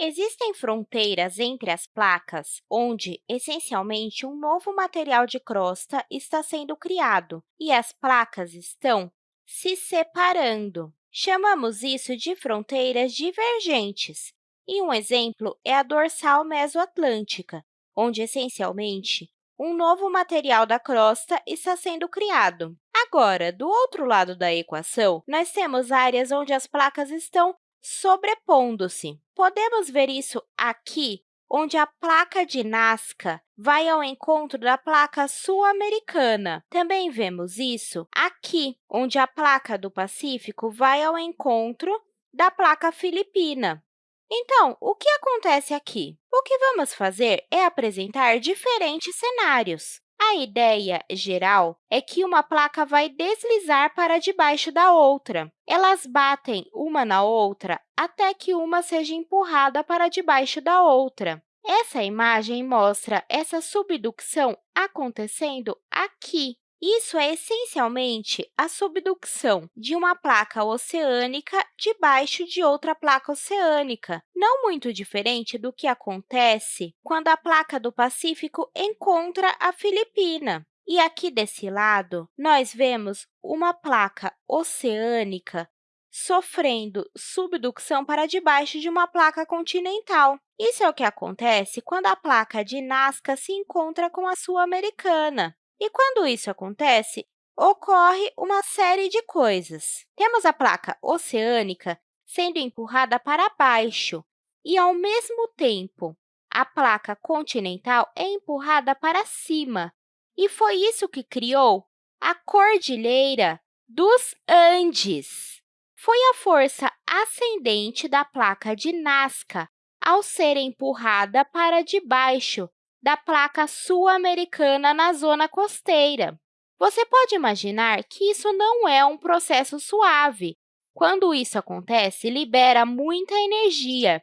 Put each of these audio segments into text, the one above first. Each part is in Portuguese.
Existem fronteiras entre as placas, onde, essencialmente, um novo material de crosta está sendo criado e as placas estão se separando. Chamamos isso de fronteiras divergentes, e um exemplo é a dorsal mesoatlântica, onde, essencialmente, um novo material da crosta está sendo criado. Agora, do outro lado da equação, nós temos áreas onde as placas estão sobrepondo-se. Podemos ver isso aqui, onde a placa de Nazca vai ao encontro da placa sul-americana. Também vemos isso aqui, onde a placa do Pacífico vai ao encontro da placa filipina. Então, o que acontece aqui? O que vamos fazer é apresentar diferentes cenários. A ideia geral é que uma placa vai deslizar para debaixo da outra. Elas batem uma na outra até que uma seja empurrada para debaixo da outra. Essa imagem mostra essa subducção acontecendo aqui. Isso é essencialmente a subducção de uma placa oceânica debaixo de outra placa oceânica, não muito diferente do que acontece quando a placa do Pacífico encontra a Filipina. E aqui desse lado, nós vemos uma placa oceânica sofrendo subducção para debaixo de uma placa continental. Isso é o que acontece quando a placa de Nazca se encontra com a sul-americana. E quando isso acontece, ocorre uma série de coisas. Temos a placa oceânica sendo empurrada para baixo e, ao mesmo tempo, a placa continental é empurrada para cima. E foi isso que criou a Cordilheira dos Andes. Foi a força ascendente da placa de Nazca ao ser empurrada para debaixo da placa sul-americana na zona costeira. Você pode imaginar que isso não é um processo suave. Quando isso acontece, libera muita energia.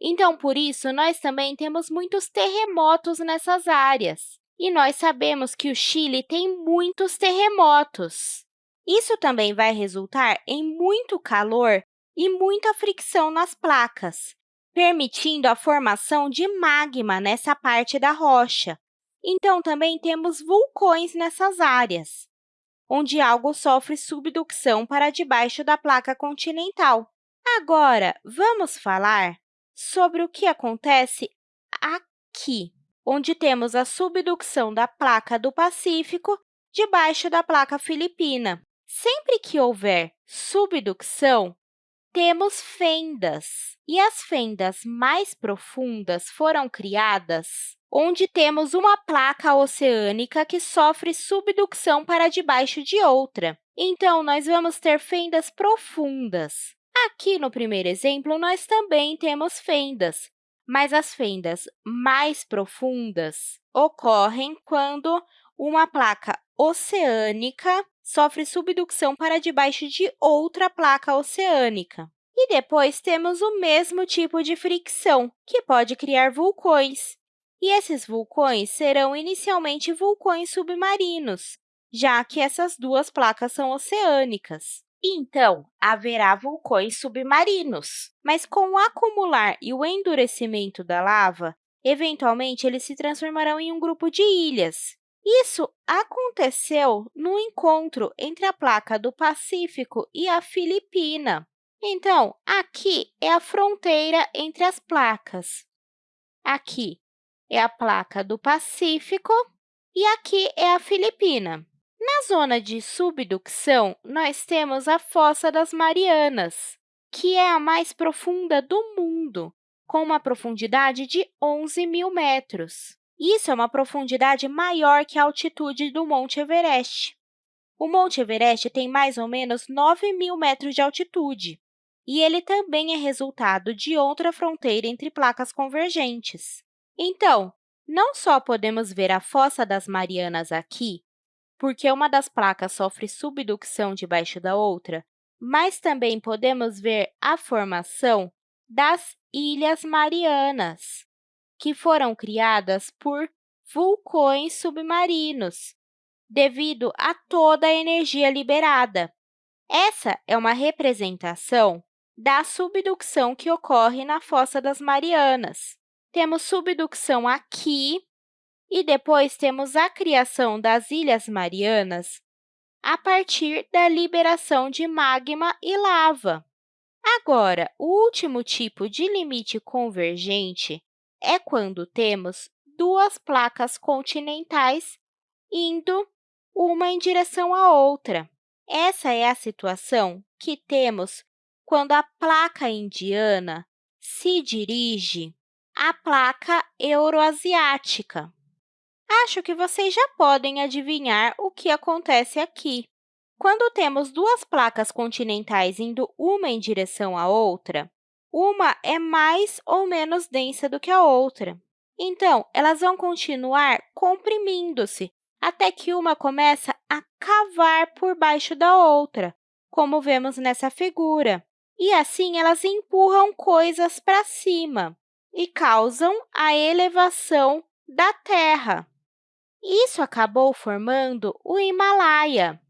Então, por isso, nós também temos muitos terremotos nessas áreas. E nós sabemos que o Chile tem muitos terremotos. Isso também vai resultar em muito calor e muita fricção nas placas permitindo a formação de magma nessa parte da rocha. Então, também temos vulcões nessas áreas, onde algo sofre subducção para debaixo da placa continental. Agora, vamos falar sobre o que acontece aqui, onde temos a subducção da placa do Pacífico debaixo da placa filipina. Sempre que houver subducção, temos fendas, e as fendas mais profundas foram criadas onde temos uma placa oceânica que sofre subducção para debaixo de outra. Então, nós vamos ter fendas profundas. Aqui, no primeiro exemplo, nós também temos fendas, mas as fendas mais profundas ocorrem quando uma placa oceânica sofre subducção para debaixo de outra placa oceânica. E depois temos o mesmo tipo de fricção, que pode criar vulcões. E esses vulcões serão inicialmente vulcões submarinos, já que essas duas placas são oceânicas. Então, haverá vulcões submarinos. Mas com o acumular e o endurecimento da lava, eventualmente eles se transformarão em um grupo de ilhas. Isso aconteceu no encontro entre a placa do Pacífico e a Filipina. Então, aqui é a fronteira entre as placas. Aqui é a placa do Pacífico e aqui é a Filipina. Na zona de subducção, nós temos a Fossa das Marianas, que é a mais profunda do mundo, com uma profundidade de 11 mil metros. Isso é uma profundidade maior que a altitude do Monte Everest. O Monte Everest tem mais ou menos 9 mil metros de altitude, e ele também é resultado de outra fronteira entre placas convergentes. Então, não só podemos ver a Fossa das Marianas aqui, porque uma das placas sofre subducção debaixo da outra, mas também podemos ver a formação das Ilhas Marianas que foram criadas por vulcões submarinos, devido a toda a energia liberada. Essa é uma representação da subducção que ocorre na Fossa das Marianas. Temos subducção aqui e depois temos a criação das Ilhas Marianas a partir da liberação de magma e lava. Agora, o último tipo de limite convergente é quando temos duas placas continentais indo uma em direção à outra. Essa é a situação que temos quando a placa indiana se dirige à placa euroasiática. Acho que vocês já podem adivinhar o que acontece aqui. Quando temos duas placas continentais indo uma em direção à outra, uma é mais ou menos densa do que a outra. Então, elas vão continuar comprimindo-se até que uma começa a cavar por baixo da outra, como vemos nessa figura. E assim, elas empurram coisas para cima e causam a elevação da Terra. Isso acabou formando o Himalaia.